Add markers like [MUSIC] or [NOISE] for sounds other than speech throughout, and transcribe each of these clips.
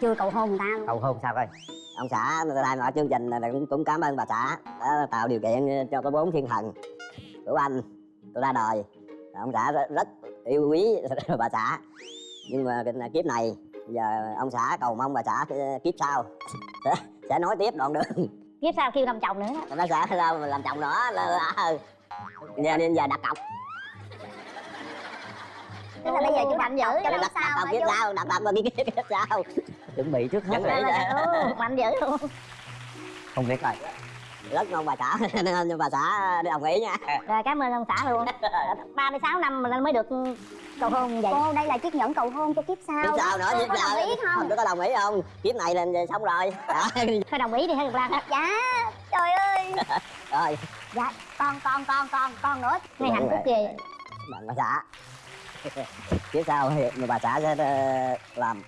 chưa cầu hôn người ta luôn. Cầu hôn sao coi? Ông xã lại mọi chương trình là cũng, cũng cảm ơn bà xã đã tạo điều kiện cho có bốn thiên thần. Của anh tôi ra đời. Ông xã rất, rất yêu quý [LAUGHS] bà xã. Nhưng mà kiếp này giờ ông xã cầu mong bà xã kiếp sau. [LAUGHS] Sẽ, nói tiếp đoạn đường. Kiếp sau kêu làm chồng nữa bà xã mà làm chồng nữa là, là, giờ nên giờ đặt cọc tức là bây giờ chú mạnh dữ cọc hả kiếp chú? sau đặt cọc kiếp kiếp sau chuẩn bị trước hết Chuẩn bị. rồi Ừ, mạnh dữ luôn không biết rồi rất mong bà xã nên [LAUGHS] bà xã đồng ý nha. Rồi cảm ơn ông xã luôn. [LAUGHS] 36 năm mà mới được cầu hôn vậy. Cô đây là chiếc nhẫn cầu hôn cho kiếp sau. Kiếp sau nữa kiếp có sau đồng ý không? Tôi có đồng ý không? Kiếp này là xong rồi. [LAUGHS] Thôi đồng ý thì hơi được lan. Dạ trời ơi. Rồi. Dạ con con con con con nữa. Nghe hạnh phúc gì bạn bà xã kiếp sau thì bà xã sẽ ờ, làm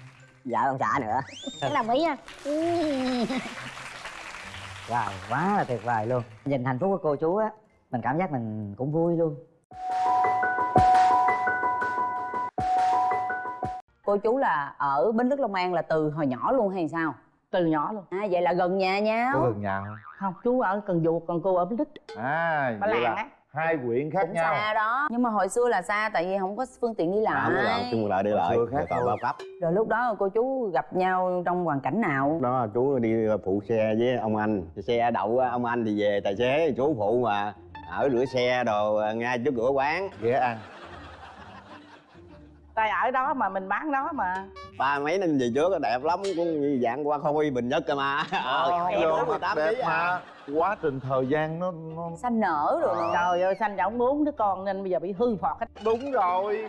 vợ ông xã nữa. Có đồng ý không [LAUGHS] wow quá là tuyệt vời luôn. Nhìn hạnh phúc của cô chú á mình cảm giác mình cũng vui luôn. Cô chú là ở bến lức long an là từ hồi nhỏ luôn hay sao? Từ nhỏ luôn. À vậy là gần nhà nhau. Có gần nhà không? Không chú ở cần duộc còn cô ở bến lức. À Ba vậy Lan là á. Hai quyện khác cũng nhau. xa đó. Nhưng mà hồi xưa là xa tại vì không có phương tiện đi lại. là chung lại đi lại. Xưa khác rồi còn bao cấp. Rồi lúc đó cô chú gặp nhau trong hoàn cảnh nào? Đó chú đi phụ xe với ông anh. Xe đậu ông anh thì về tài xế chú phụ mà. Ở rửa xe đồ ngay trước cửa quán. Ghé ăn tay ở đó mà mình bán đó mà. Ba mấy năm về trước đẹp lắm cũng như dạng qua khôi bình nhất cơ mà. Ờ lắm. mười tám đẹp ký à. mà. Quá trình thời gian nó, nó xanh nở rồi mà. trời ơi sanh trọng bốn đứa con nên bây giờ bị hư phọt hết. Đúng rồi.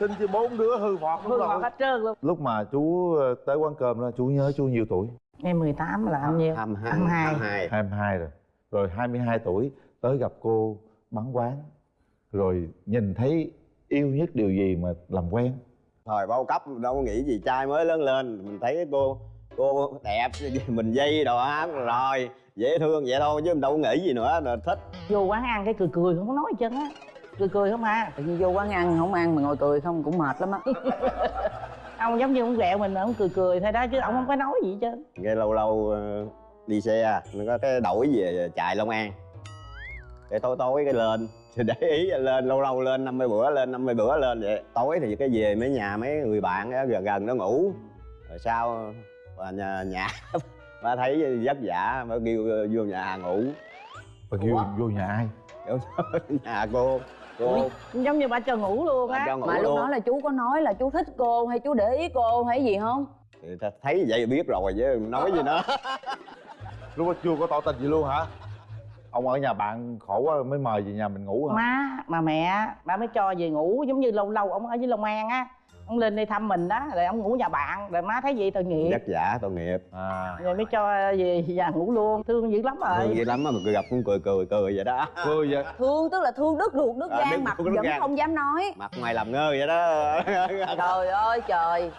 Sinh cho bốn đứa hư phọt đúng hư phọt hết trơn luôn. Lúc mà chú ờ, tới quán cơm đó chú nhớ chú nhiêu tuổi? Em 18 là anh nhiêu? Hai hai. hai 22 rồi. Rồi 22 tuổi tới gặp cô bán quán. Rồi nhìn thấy yêu nhất điều gì mà làm quen? Thời bao cấp đâu có nghĩ gì trai mới lớn lên mình thấy cô cô đẹp [LAUGHS] mình dây đồ á rồi dễ thương vậy thôi chứ mình đâu có nghĩ gì nữa là thích. Vô quán ăn cái cười cười không có nói gì chân á. Cười cười không à tự nhiên vô quán ăn không ăn mà ngồi cười không cũng mệt lắm á. [LAUGHS] Ông giống như ông ghẹo mình ông cười cười thôi đó chứ ông không có nói gì hết trơn. Cái lâu lâu ờ, đi xe nó có cái đổi về chạy long an. Để tối tối cái lên thì [LAUGHS] để ý lên lâu lâu lên 50 bữa lên 50 bữa lên vậy. Tối thì cái về mấy nhà mấy người bạn á, gần gần nó ngủ. Rồi sau và nhà, nhà [LAUGHS] ba thấy vất vả mới kêu vô nhà ngủ. Và kêu vô nhà ai? [LAUGHS] Nhà cô cô. Giống như bà cho ngủ luôn bà á. mà lúc luôn. đó là chú có nói là chú thích cô hay chú để ý cô hay gì không? Thì ta thấy vậy biết rồi chứ nói gì nữa lúc đó chưa có tỏ tình gì luôn hả ông ở nhà bạn khổ quá mới mời về nhà mình ngủ hả? Má mà mẹ ba mới cho về ngủ giống như lâu lâu ông ở dưới long an á. Ông lên đây thăm mình đó rồi ông ngủ nhà bạn rồi má thấy vậy tội nghiệp. Vất vả tội nghiệp. À. Rồi mới cho về nhà ngủ luôn thương dữ lắm thương rồi vậy lắm á mà cười gặp cũng cười cười cười vậy đó. Cười vậy. Thương tức là thương đứt ruột đứt À, gan mặt vẫn gan. không dám nói. Mặt mày làm ngơ vậy đó. Trời ơi trời.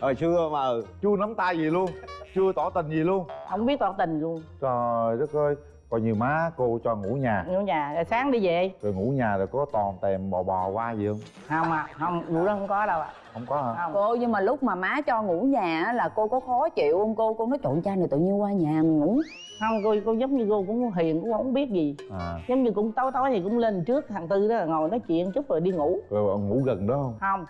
Hồi xưa mà. Chưa nắm tay gì luôn chưa tỏ tình gì luôn. Không biết tỏ tình luôn. Trời đất ơi coi như má cô cho ngủ nhà. Ngủ nhà rồi sáng đi về. Rồi ngủ nhà rồi có toàn tèm bò bò qua gì không? Không à không vụ đó không có đâu ạ. Không có hả? Không. Cô nhưng mà lúc mà má cho ngủ nhà á, là cô có khó chịu không? Cô cô nói trộn cha này tự nhiên qua nhà mình ngủ. Không cô cô giống như cô cũng hiền cũng không biết gì. À. Giống như cũng tối tối thì cũng lên trước thằng tư đó ngồi nói chuyện chút rồi đi ngủ. Rồi ngủ gần đó không? Không.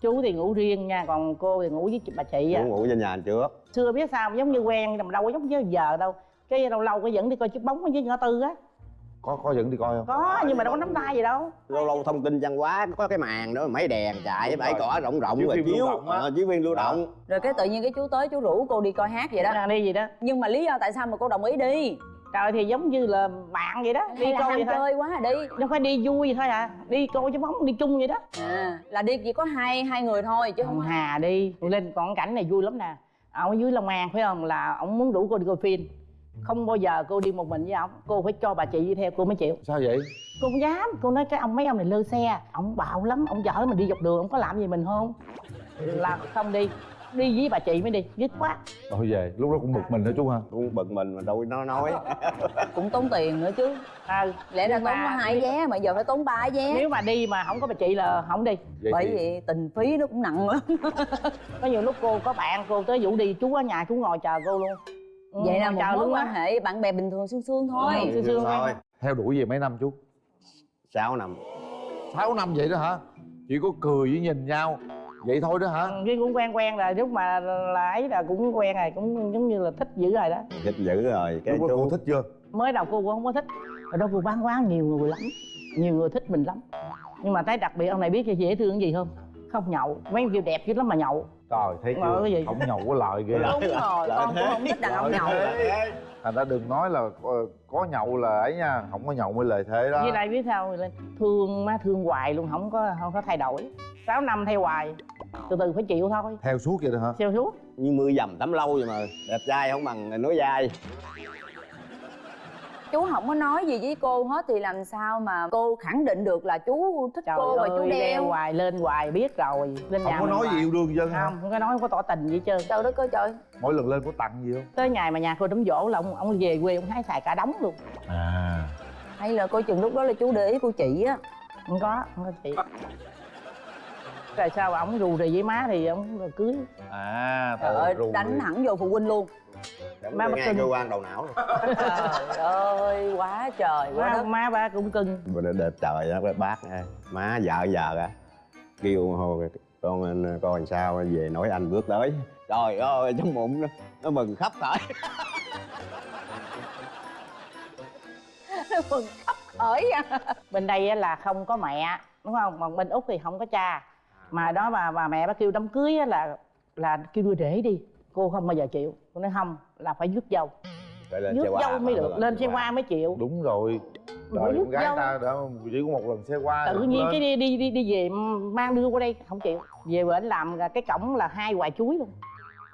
Chú thì ngủ riêng nha còn cô thì ngủ với bà chị á ngủ ngủ trên nhà trước. Xưa biết sao giống như quen mà đâu có giống như giờ đâu cái lâu lâu cái dẫn đi coi chiếc bóng ở dưới ngã tư á. Có có dẫn đi coi không? Có nhưng mà đâu có nắm tay gì đâu. Lâu lâu thông tin văn hóa có cái màn đó mấy đèn chạy với bãi cỏ rộng rộng Chiếu rồi chiếu. ờ, chiếu phim lưu động. Rồi cái tự nhiên cái chú tới chú rủ cô đi coi hát vậy đó. Đi gì đó. Nhưng mà lý do tại sao mà cô đồng ý đi? Trời thì giống như là bạn vậy đó. Đi coi vậy thôi. chơi quá à đi. Đâu phải đi vui thôi à. Đi coi chiếc bóng đi chung vậy đó. À là đi chỉ có hai hai người thôi chứ ông không hà đi. Lên còn cảnh này vui lắm nè. Ở dưới long an phải không? Là ông muốn rủ cô đi coi phim không bao giờ cô đi một mình với ông. Cô phải cho bà chị đi theo cô mới chịu. Sao vậy? Cô không dám. Cô nói cái ông mấy ông này lơ xe. Ông bạo lắm. Ông chở mình đi dọc đường ông có làm gì mình không? Là không đi. Đi với bà chị mới đi. Dứt khoát. Thôi về. Lúc đó cũng bực mình đó chú ha. Cũng bực mình mà đâu nó nói. [LAUGHS] Cũng tốn tiền nữa chứ. À, lẽ ra tốn có mà hai vé mà giờ phải tốn ba vé. Nếu mà đi mà không có bà chị là không đi. Vậy bởi thì vì tình phí nó cũng nặng lắm. Có nhiều lúc cô có bạn cô tới vũ đi chú ở nhà chú ngồi chờ cô luôn Ừ, vậy là một mối quan hệ bạn bè bình thường sương sương thôi. Ừ. Sương sương thôi. Theo đuổi về mấy năm chú 6 năm. 6 năm vậy đó hả? Chỉ có cười với nhìn nhau vậy thôi đó hả? Ừ, cái cũng quen quen rồi lúc mà là ấy là cũng quen rồi cũng giống như là thích dữ rồi đó. Thích dữ rồi cái lúc đó cô chú thích chưa? Mới đầu cô cũng không có thích. Ở đâu cô bán quán nhiều người lắm nhiều người thích mình lắm. Nhưng mà thấy đặc biệt ông này biết dễ thương cái gì không? Không nhậu. Mấy kia đẹp dữ lắm mà nhậu trời thấy chưa? cái gì? không nhậu có lợi ghê. Đúng rồi Lợi con cũng thế. không thích đàn ông nhậu. thành ra đừng nói là ờ, có nhậu là ấy nha không có nhậu mới lợi thế đó. Với lại biết sao thương má thương hoài luôn không có không có thay đổi. 6 năm thay hoài từ từ phải chịu thôi. Theo suốt vậy đó hả? Xeo suốt. Như mưa dầm tắm lâu vậy mà đẹp trai không bằng nói dai chú không có nói gì với cô hết thì làm sao mà cô khẳng định được là chú thích trời cô và ơi chú leo đeo? hoài lên hoài biết rồi. Lên không nhà có nói hoài. gì yêu đương dân không không có nói không có tỏ tình gì hết trơn. Trời đất ơi trời. Mỗi lần lên có tặng gì không? Tới ngày mà nhà cô đám dỗ là ông ông về quê ông hái xài cả đống luôn. À. Hay là coi chừng lúc đó là chú để ý cô chị á. Không có không có chị. Tại sao ổng rù rì với má thì ổng cưới à trời ơi rù đánh hẳn vô phụ huynh luôn Bất ngay kinh. cơ quan đầu não rồi [LAUGHS] trời ơi quá trời quá má, đất. má ba cũng cưng. Đẹp trời đó bác má vợ giờ á kêu hồi con anh coi làm sao về nói anh bước tới. Trời ơi trong bụng nó, nó mừng khắp khởi. [LAUGHS] Mừng khắp khởi à. bên đây á là không có mẹ đúng không? Còn bên úc thì không có cha. Mà đó bà bà mẹ bà kêu đám cưới á là là kêu đưa rể đi cô không bao giờ chịu. Cô nói không là phải rước dâu. Phải lên rước dâu mới được lên xe hoa mới chịu. Đúng rồi. Rước con gái dâu. ta đã chỉ có một lần xe qua tự nhiên cái đi đi đi đi về mang đưa qua đây không chịu. Về bển làm cái cổng là hai quả chuối luôn.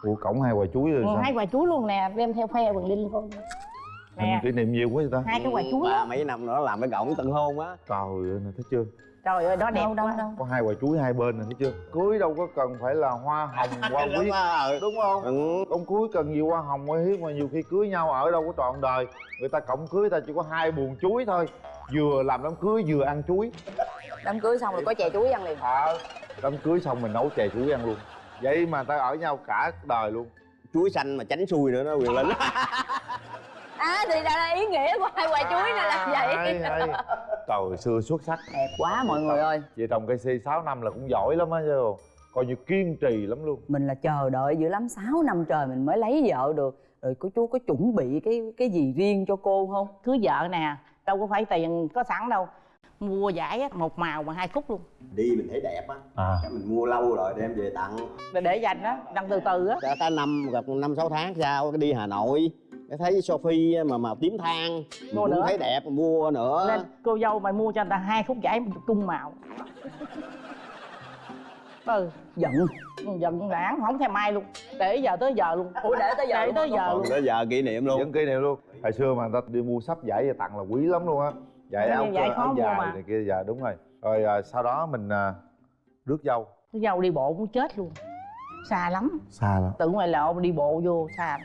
Ủa cổng hai quả chuối rồi ừ, sao? hai quả chuối luôn nè đem theo phe bằng linh con Thành nè. kỷ niệm nhiều quá vậy ta? Hai cái quả chuối ba mấy năm nữa làm cái cổng tân hôn á. Trời ơi nè thấy chưa trời ơi đó đẹp đâu đâu quá. đâu. Có hai quả chuối hai bên nè thấy chưa? Cưới đâu có cần phải là hoa hồng [LAUGHS] hoa quý đúng không? Ừ. ông cưới cần nhiều hoa hồng hoa hiếm mà nhiều khi cưới nhau ở đâu có trọn đời. Người ta cổng cưới ta chỉ có hai buồng chuối thôi. Vừa làm đám cưới vừa ăn chuối. Đám cưới xong rồi có chè chuối ăn liền. Ờ đám cưới xong mình nấu chè chuối ăn luôn. Vậy mà ta ở nhau cả đời luôn. Chuối xanh mà tránh xui nữa nó quyền linh [LAUGHS] à thì ra là ý nghĩa của hai quả chuối này là vậy. hay hay trời xưa xuất sắc. Đẹp quá mọi người ơi. vợ chồng cây si 6 năm là cũng giỏi lắm á chứ coi như kiên trì lắm luôn. Mình là chờ đợi dữ lắm 6 năm trời mình mới lấy vợ được. Rồi cô chú có chuẩn bị cái cái gì riêng cho cô không? Cưới vợ nè đâu có phải tiền có sẵn đâu. Mua giải á, một màu mà hai khúc luôn. Đi mình thấy đẹp á. À. Mình mua lâu rồi đem về tặng. Để, để dành đó đăng từ từ á. Ta, ta năm gặp năm sáu tháng sau cái đi hà nội cái thấy sophie mà màu tím than Mua nữa. thấy đẹp mua nữa. Nên cô dâu mày mua cho người ta hai khúc giải chung màu. Ừ. Giận. Giận lãng không thèm ai luôn. Để giờ tới giờ luôn. Ủa để tới giờ để tới giờ luôn. tới giờ kỷ niệm luôn. Vẫn kỷ niệm luôn. Hồi xưa mà người ta đi mua sắp giải về tặng là quý lắm luôn á. Giải áo giải cơ khó áo mua dài mà. này kia dạ đúng rồi. Rồi à, sau đó mình à, rước dâu. Cô dâu đi bộ cũng chết luôn. Xa lắm. Xa lắm. Tự ngoài lộ đi bộ vô xa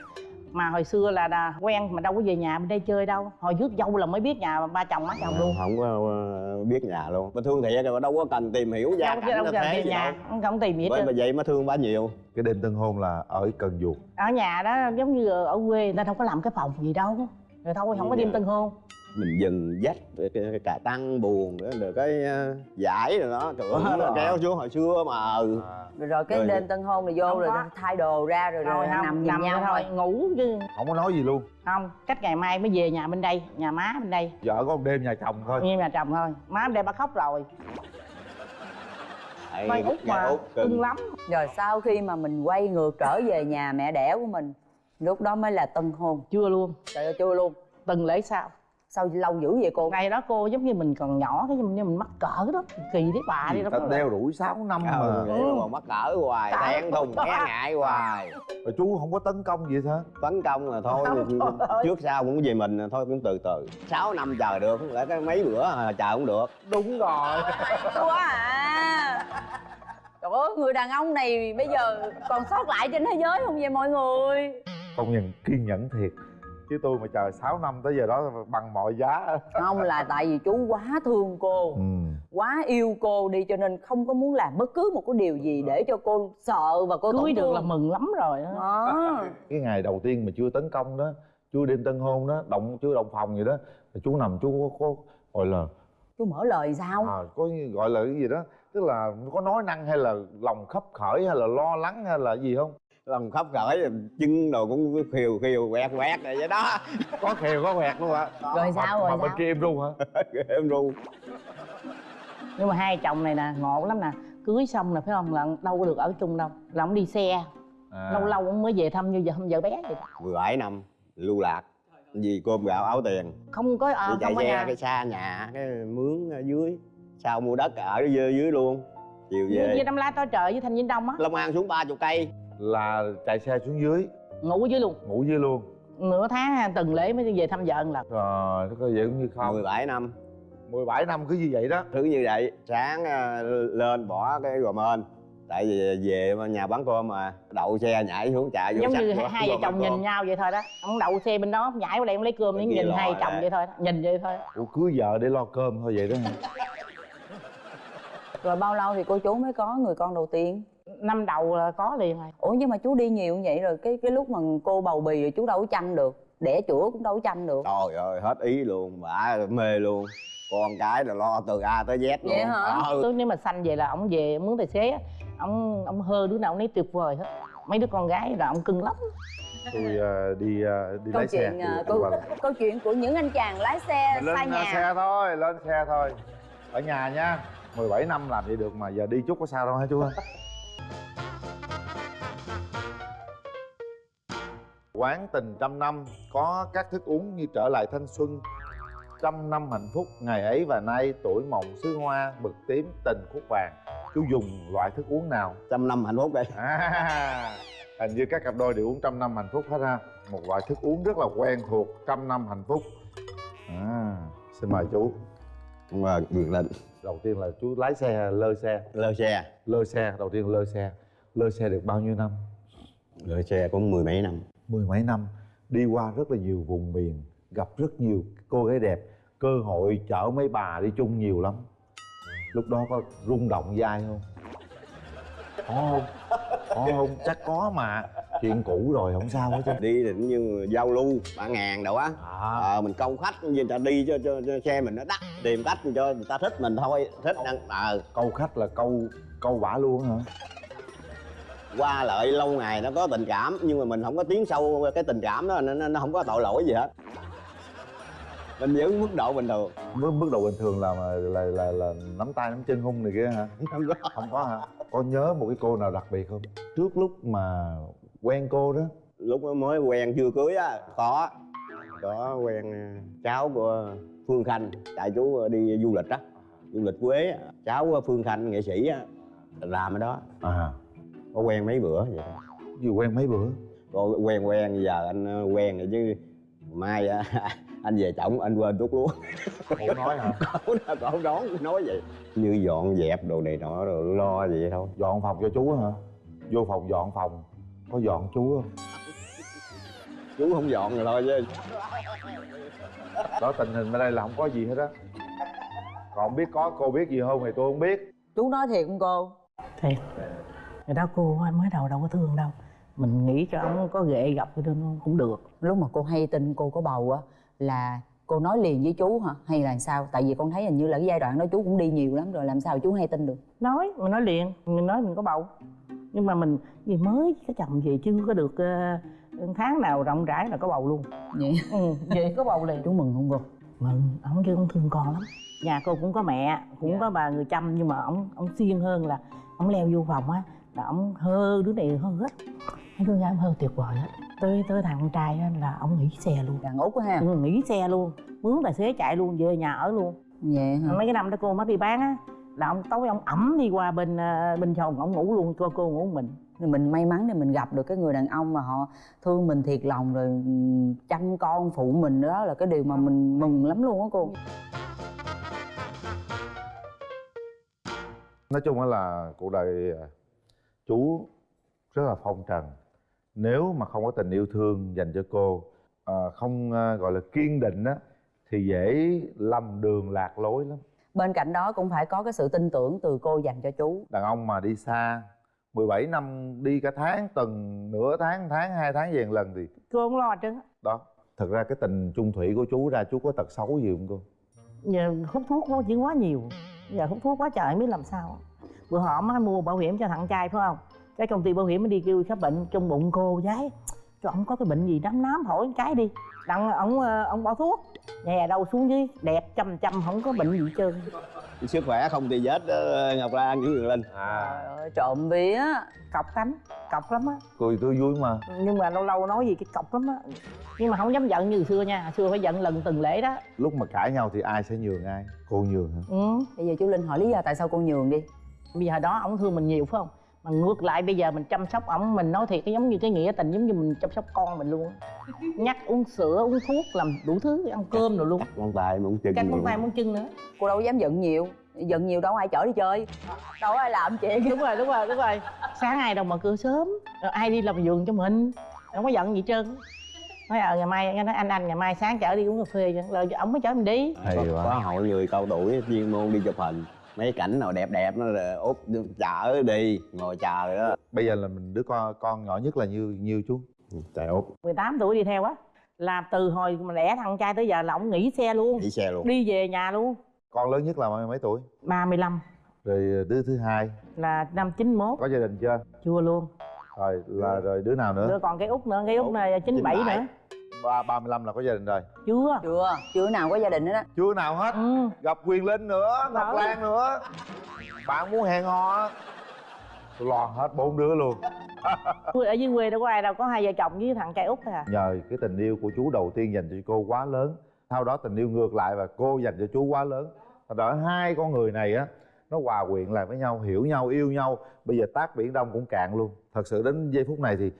mà hồi xưa là, là quen mà đâu có về nhà bên đây chơi đâu. Hồi rước dâu là mới biết nhà ba chồng má chồng luôn. Không có ờ, biết nhà luôn. Mà thương thiệt rồi đâu có cần tìm hiểu gia đâu, cảnh đâu thế về gì nhà đâu. không, không tìm hết bởi mà vậy mà thương bà nhiều. Cái đêm tân hôn là ở cần duộc. Ở nhà đó giống như ở quê người ta đâu có làm cái phòng gì đâu. Rồi thôi không có đêm tân hôn mình dừng dắt rồi cái, cái cà tăng buồn nữa rồi cái ờ, giải rồi đó trời ơi nó kéo xuống hồi xưa mà ừ. Rồi, rồi cái Rồi. đêm tân hôn này vô Không rồi có. thay đồ ra rồi, rồi, rồi không nằm nhìn nằm nhau thôi ngủ chứ. Không có nói gì luôn. Không cách ngày mai mới về nhà bên đây nhà má bên đây. Vợ có một đêm nhà chồng thôi. Như nhà chồng thôi. Má bên đây bà khóc rồi. Quay út mà Út cưng. cưng lắm. Rồi sau khi mà mình quay ngược trở về nhà mẹ đẻ của mình lúc đó mới là tân hôn. Chưa luôn. Trời ơi chưa luôn. Từng lễ sau sao lâu dữ vậy cô? Ngày đó cô giống như mình còn nhỏ cái như mình mắc cỡ đó. Kỳ đấy bà đi đâu ta đeo đuổi 6 năm ừ, mà. vậy mà còn mắc cỡ hoài đen thùng e ngại hoài. Rồi chú không có tấn công gì hả? Tấn công là thôi Không, trước sau cũng về mình thôi cũng từ từ. 6 năm chờ được không lẽ cái mấy bữa à, chờ không được. Đúng rồi. Quá à. Trời ơi người đàn ông này bây giờ còn sót lại trên thế giới không vậy mọi người? Công nhận kiên nhẫn thiệt chứ tôi mà chờ 6 năm tới giờ đó bằng mọi giá. Không là tại vì chú quá thương cô ừ. quá yêu cô đi cho nên không có muốn làm bất cứ một cái điều gì để cho cô sợ và cô cưới được là mừng lắm rồi đó. đó cái ngày đầu tiên mà chưa tấn công đó chưa đêm tân hôn đó động chưa động phòng gì đó thì chú nằm chú có, có gọi là chú mở lời sao? À, có như- gọi là cái gì đó tức là có nói năng hay là lòng khấp khởi hay là lo lắng hay là gì không lòng khóc cởi chân đồ cũng khiều khiều quẹt quẹt rồi vậy đó. [LAUGHS] Có khều có quẹt luôn hả? Rồi sao mà rồi bên sao? kia em ru hả? [LAUGHS] Em ru nhưng mà hai chồng này nè ngộ lắm nè. Cưới xong nè phải không? Là đâu có được ở chung đâu. Là ông đi xe. À. lâu lâu ông mới về thăm như giờ thăm vợ bé vậy. 17 năm lưu lạc. Vì cơm gạo áo tiền. Không có à, đi chạy không xe nhà. cái xa nhà cái mướn ở dưới. Sau mua đất ở dưới, dưới luôn. Chiều về. như đâm la to trời với thanh vĩnh đông á. Long an xuống ba chục cây là chạy xe xuống dưới. Ngủ dưới luôn. Ngủ dưới luôn. Nửa tháng từng lễ mới về thăm vợ một lần. Rồi nó có vậy cũng như không. 17 năm. 17 năm cứ như vậy đó. Thứ như vậy sáng à, lên bỏ cái gò mên. Tại vì về mà nhà bán cơm mà đậu xe nhảy xuống chạy vô giống như hai vợ chồng nhìn cơm. nhau vậy thôi đó. Ông đậu xe bên đó nhảy qua đây ông lấy cơm kia nhìn hai chồng vậy thôi đó. nhìn vậy thôi. Ủa cưới vợ để lo cơm thôi vậy đó rồi bao lâu thì cô chú mới có người con đầu tiên năm đầu là có liền rồi. Ủa nhưng mà chú đi nhiều như vậy rồi cái cái lúc mà cô bầu bì rồi chú đâu có chăm được đẻ chữa cũng đâu có chăm được. Trời ơi hết ý luôn bả mê luôn. Con cái là lo từ a tới z luôn. Vậy hả? Ờ. Tôi nếu mà sanh về là ông về mướn tài xế á, ông ông hơ đứa nào ông nấy tuyệt vời hết. Mấy đứa con gái là ông cưng lắm. Tôi ờ, đi ờ, đi câu lái xe. chuyện à, Đi câu, câu chuyện của những anh chàng lái xe lên xa à, nhà. xe thôi lên xe thôi. Ở nhà nha 17 năm làm vậy được mà giờ đi chút có sao đâu hả chú quán tình trăm năm có các thức uống như trở lại thanh xuân. Trăm năm hạnh phúc ngày ấy và nay tuổi mộng xứ hoa mực tím tình khúc vàng. Chú dùng loại thức uống nào? Trăm năm hạnh phúc đây. À, hình như các cặp đôi đều uống trăm năm hạnh phúc hết ha. Một loại thức uống rất là quen thuộc trăm năm hạnh phúc. À, xin mời chú. Mà ngược lên đầu tiên là chú lái xe lơ xe. Lơ xe. Lơ xe đầu tiên lơ xe. Lơ xe được bao nhiêu năm? Lơ xe cũng mười mấy năm mười mấy năm đi qua rất là nhiều vùng miền gặp rất nhiều cô gái đẹp. Cơ hội chở mấy bà đi chung nhiều lắm. Lúc đó có rung động vai không? Có không? Có không? Chắc có mà. Chuyện cũ rồi không sao hết chứ. Đi cũng như giao lưu ba ngàn đâu á. À, ờ mình câu khách như người ta đi cho, cho, cho xe mình nó đắt tìm cách cho người ta thích mình thôi. Thích ăn ờ. câu khách là câu câu bả luôn hả qua lại lâu ngày nó có tình cảm nhưng mà mình không có tiến sâu cái tình cảm đó nó, nó, nó không có tội lỗi gì hết. Mình giữ mức độ bình thường. Mức mức độ bình thường là là là, là nắm tay nắm chân hung này kia hả? [LAUGHS] Không có. Không có hả? Có nhớ một cái cô nào đặc biệt không? Trước lúc mà quen cô đó. Lúc mới quen chưa cưới á có. Có quen ờ, cháu của phương khanh tại chú đi du lịch á du lịch quế cháu của phương khanh nghệ sĩ á làm ở đó. À có quen mấy bữa vậy thôi gì quen mấy bữa? Rồi quen quen giờ anh ờ, quen rồi chứ mai á, [LAUGHS] anh về chồng anh quên thuốc lúa không nói hả? Cậu cậu đón nói vậy. Như dọn dẹp đồ này nọ rồi lo vậy thôi. Dọn phòng cho chú hả? Vô phòng dọn phòng. Có dọn chú không? Chú không dọn rồi thôi chứ. Đó tình hình ở đây là không có gì hết á. Còn biết có cô biết gì không thì tôi không biết. Chú nói thiệt không cô? Thiệt người đó cô mới đầu đâu có thương đâu. Mình nghĩ cho ông có ghệ gặp cái đơn cũng được. Lúc mà cô hay tin cô có bầu á là cô nói liền với chú hả? Hay là sao? Tại vì con thấy hình như là cái giai đoạn đó chú cũng đi nhiều lắm rồi làm sao chú hay tin được? Nói mình nói liền. Mình nói mình có bầu. Nhưng mà mình gì mới có chồng gì chưa có được ờ, tháng nào rộng rãi là có bầu luôn. Vậy? [LAUGHS] Ừ, vậy có bầu liền. Chú mừng không cô? Mừng ông chứ ông thương con lắm. Nhà cô cũng có mẹ cũng có bà người chăm nhưng mà ông ông siêng hơn là ông leo vô phòng á là ông hơ đứa này hơ hết hai đứa gái ông hơ tuyệt vời hết tới tới thằng con trai á là ông nghỉ xe luôn. Đàn út á ha. Ừ, nghỉ xe luôn. Mướn tài xế chạy luôn về nhà ở luôn. Vậy hả? Mấy cái năm đó cô mới đi bán á là ông tối ông ẩm đi qua bên ờ, bên phòng ông ngủ luôn cho cô ngủ một mình. Thì mình may mắn để mình gặp được cái người đàn ông mà họ thương mình thiệt lòng rồi ừm, chăm con phụ mình đó là cái điều mà mình mừng lắm luôn á cô. Nói chung á là cuộc đời chú rất là phong trần. Nếu mà không có tình yêu thương dành cho cô à, không à, gọi là kiên định á thì dễ lầm đường lạc lối lắm. Bên cạnh đó cũng phải có cái sự tin tưởng từ cô dành cho chú. Đàn ông mà đi xa 17 năm đi cả tháng tuần nửa tháng tháng hai tháng về một lần thì cô không lo chứ. Đó thật ra cái tình chung thủy của chú ra chú có tật xấu gì không cô? Giờ hút thuốc nó chỉ quá nhiều. Giờ hút thuốc quá trời biết làm sao bữa họ mới mua bảo hiểm cho thằng trai phải không? Cái công ty bảo hiểm mới đi kêu khám bệnh trong bụng cô giấy cho ông có cái bệnh gì đám nám hỏi cái đi. Đặng ông ờ, ông bỏ thuốc. Nhà đâu xuống dưới đẹp chăm chăm không có bệnh gì hết trơn. Sức khỏe không thì vết đó, ngọc lan với Quyền linh à. Trời ơi, trộm vía. Cọc tánh cọc lắm á. Cười tươi vui mà. Nhưng mà lâu lâu nói gì cái cọc lắm á. Nhưng mà không dám giận như xưa nha xưa phải giận lần từng lễ đó. Lúc mà cãi nhau thì ai sẽ nhường ai? Cô nhường hả? Ừ. bây giờ chú linh hỏi lý do tại sao cô nhường đi bây giờ đó ổng thương mình nhiều phải không? Mà ngược lại bây giờ mình chăm sóc ổng mình nói thiệt cái giống như cái nghĩa tình giống như mình chăm sóc con mình luôn [LAUGHS] nhắc uống sữa uống thuốc làm đủ thứ ăn cơm rồi luôn. Con tay muốn chân cắt con tay muốn chân nữa. Cô đâu có dám giận nhiều. Giận nhiều đâu ai chở đi chơi. Đâu ai làm chuyện. [LAUGHS] Đúng rồi đúng rồi đúng rồi. Sáng ai đâu mà cửa sớm. Rồi ai đi làm giường cho mình? Không có giận gì trơn. Nói ờ ngày mai nói anh anh ngày mai sáng chở đi uống cà phê rồi ổng mới chở mình đi. Có, quá. có hội người cao tuổi chuyên môn đi chụp hình mấy cảnh nào đẹp đẹp nó là út chở đi ngồi chờ đó. Bây giờ là mình đứa con con nhỏ nhất là nhiêu nhiêu chú. Trời út 18 tuổi đi theo á làm từ hồi mà đẻ thằng trai tới giờ là ổng nghỉ xe luôn. Đi xe luôn. Đi về nhà luôn. Con lớn nhất là mấy mấy tuổi? 35 rồi đứa thứ hai? Là năm 91 có gia đình chưa? Chưa luôn. Rồi là rồi đứa nào nữa? Nữa còn cái út nữa cái út này 97 97. nữa ba ba mươi lăm là có gia đình rồi. Chưa. Chưa chưa nào có gia đình hết á. Chưa nào hết. Ừ. gặp quyền linh nữa ngọc lan nữa. Bạn muốn hẹn hò tôi lo hết bốn đứa luôn. Ở dưới quê đâu có ai đâu có hai vợ chồng với thằng trai út thôi à. Nhờ cái tình yêu của chú đầu tiên dành cho cô quá lớn. Sau đó tình yêu ngược lại và cô dành cho chú quá lớn. Thật ra hai con người này á nó hòa quyện lại với nhau hiểu nhau yêu nhau. Bây giờ tác biển đông cũng cạn luôn. Thật sự đến giây phút này thì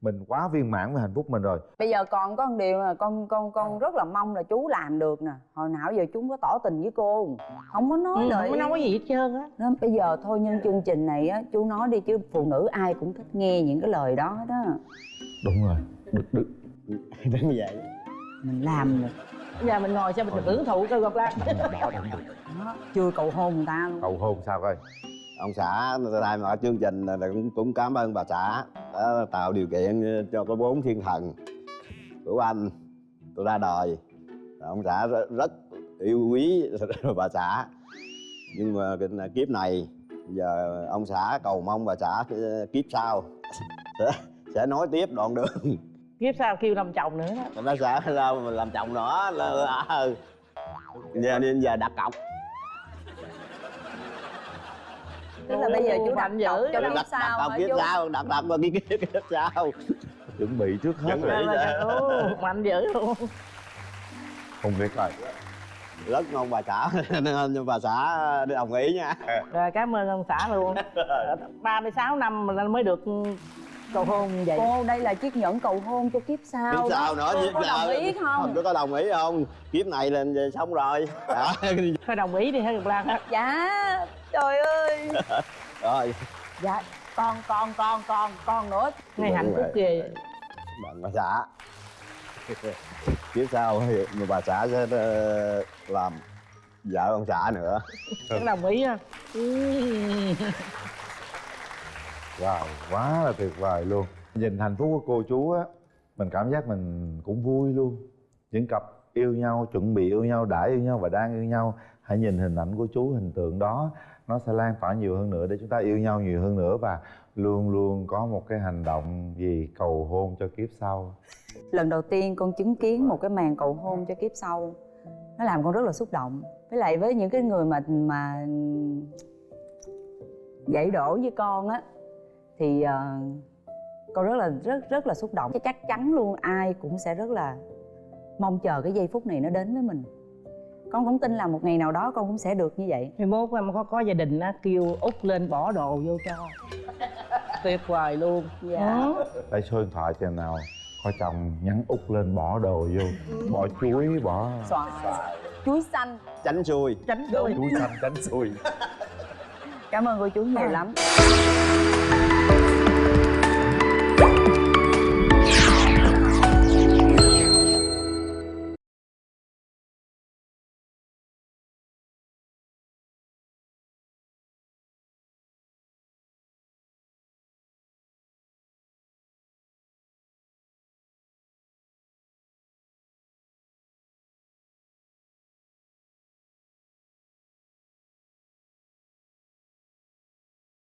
mình quá viên mãn với hạnh phúc mình rồi. Bây giờ còn có một điều là con con con rất là mong là chú làm được nè. Hồi nào giờ chú có tỏ tình với cô. Không có nói ừ, lời không có nói gì hết trơn á. Nên bây giờ thôi nhân chương trình này á chú nói đi chứ phụ nữ ai cũng thích nghe những cái lời đó hết á. Đúng rồi. Được, được. [LAUGHS] đến vậy. Mình làm được bây giờ mình ngồi xem mình hưởng thụ coi gặp lan? Đó. chưa cầu hôn người ta luôn. Cầu hôn sao coi ông xã thay mặt chương trình là cũng cũng cảm ơn bà xã đã tạo điều kiện cho có bốn thiên thần của anh. Tôi ra đời. Ông xã rất, rất yêu quý [LAUGHS] bà xã. Nhưng mà cái kiếp này giờ ông xã cầu mong bà xã kiếp sau [LAUGHS] sẽ, sẽ nói tiếp đoạn đường. Kiếp sau kêu làm chồng nữa đó. Bà xã mà làm chồng nữa? Là ừ. giờ nên giờ đặt cọc tức là bây giờ chú dữ. cọc cho cọc hả kiếp chú? sau đặt cái kiếp kiếp sau chuẩn bị trước hết rồi. mạnh dữ luôn. Không biết rồi. Rất ngon bà xã nên [LAUGHS] bà xã đồng ý nha. Rồi cảm ơn ông xã luôn. [LAUGHS] 36 năm mà mới được cầu hôn như vậy. Cô đây là chiếc nhẫn cầu hôn cho kiếp sau kiếp sau nữa kiếp có đồng ý không? Có đồng ý không? Kiếp này là xong rồi. Thôi đồng ý đi hả Ngọc Lan dạ trời ơi. [LAUGHS] Rồi. Dạ con con con con con nữa. Ngày hạnh phúc ghê bạn bà xã. [LAUGHS] Kiếp sau thì mà bà xã sẽ ờ, làm vợ ông xã nữa. [LAUGHS] Có đồng ý không wow quá là tuyệt vời luôn. Nhìn hạnh phúc của cô chú á mình cảm giác mình cũng vui luôn. Những cặp yêu nhau chuẩn bị yêu nhau đã yêu nhau và đang yêu nhau hãy nhìn hình ảnh của chú hình tượng đó nó sẽ lan tỏa nhiều hơn nữa để chúng ta yêu nhau nhiều hơn nữa và luôn luôn có một cái hành động gì cầu hôn cho kiếp sau. Lần đầu tiên con chứng kiến một cái màn cầu hôn cho kiếp sau nó làm con rất là xúc động. Với lại với những cái người mà mà dạy đổ với con á thì uh, con rất là rất rất là xúc động. Chắc chắn luôn ai cũng sẽ rất là mong chờ cái giây phút này nó đến với mình con cũng tin là một ngày nào đó con cũng sẽ được như vậy. Thì mốt em có có gia đình á kêu út lên bỏ đồ vô cho. Tuyệt vời luôn. Dạ. Ừ. để số điện thoại cho nào. Có chồng nhắn út lên bỏ đồ vô. Bỏ chuối bỏ xoài. Chuối xanh. Tránh xuôi tránh đôi chuối xanh tránh xui. Cảm ơn cô chú nhiều lắm